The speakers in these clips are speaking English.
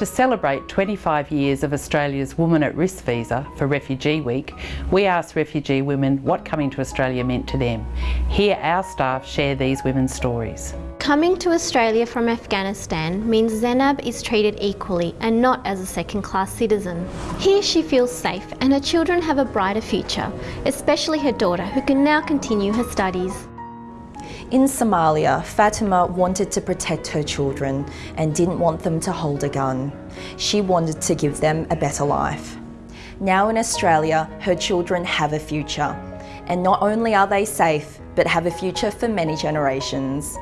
To celebrate 25 years of Australia's Woman at Risk visa for Refugee Week, we asked refugee women what coming to Australia meant to them. Here our staff share these women's stories. Coming to Australia from Afghanistan means Zainab is treated equally and not as a second-class citizen. Here she feels safe and her children have a brighter future, especially her daughter who can now continue her studies. In Somalia, Fatima wanted to protect her children and didn't want them to hold a gun. She wanted to give them a better life. Now in Australia, her children have a future. And not only are they safe, but have a future for many generations.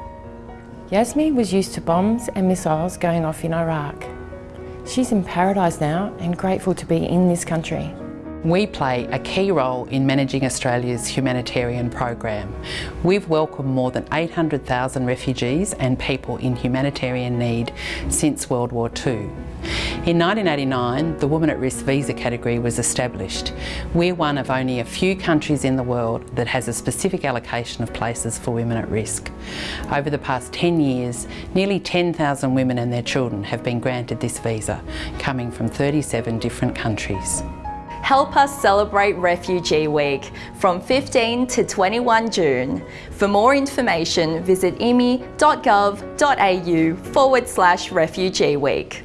Yasmi was used to bombs and missiles going off in Iraq. She's in paradise now and grateful to be in this country. We play a key role in managing Australia's humanitarian program. We've welcomed more than 800,000 refugees and people in humanitarian need since World War II. In 1989, the Woman at Risk visa category was established. We're one of only a few countries in the world that has a specific allocation of places for women at risk. Over the past 10 years, nearly 10,000 women and their children have been granted this visa, coming from 37 different countries. Help us celebrate Refugee Week from 15 to 21 June. For more information, visit immi.gov.au forward slash Refugee Week.